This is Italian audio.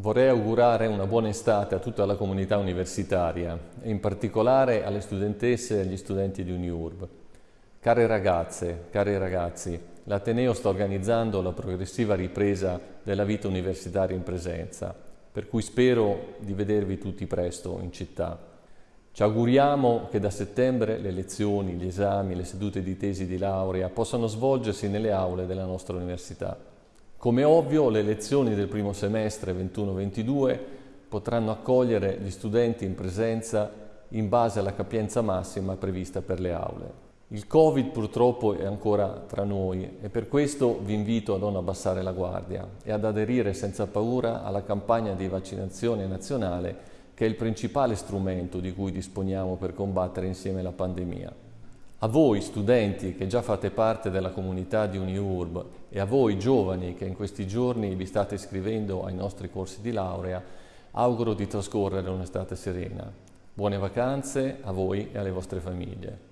Vorrei augurare una buona estate a tutta la comunità universitaria e in particolare alle studentesse e agli studenti di UniURB. Care ragazze, cari ragazzi, l'Ateneo sta organizzando la progressiva ripresa della vita universitaria in presenza, per cui spero di vedervi tutti presto in città. Ci auguriamo che da settembre le lezioni, gli esami, le sedute di tesi di laurea possano svolgersi nelle aule della nostra università. Come ovvio, le lezioni del primo semestre 21-22 potranno accogliere gli studenti in presenza in base alla capienza massima prevista per le aule. Il Covid purtroppo è ancora tra noi e per questo vi invito a non abbassare la guardia e ad aderire senza paura alla campagna di vaccinazione nazionale che è il principale strumento di cui disponiamo per combattere insieme la pandemia. A voi studenti che già fate parte della comunità di UniURB e a voi giovani che in questi giorni vi state iscrivendo ai nostri corsi di laurea, auguro di trascorrere un'estate serena. Buone vacanze a voi e alle vostre famiglie.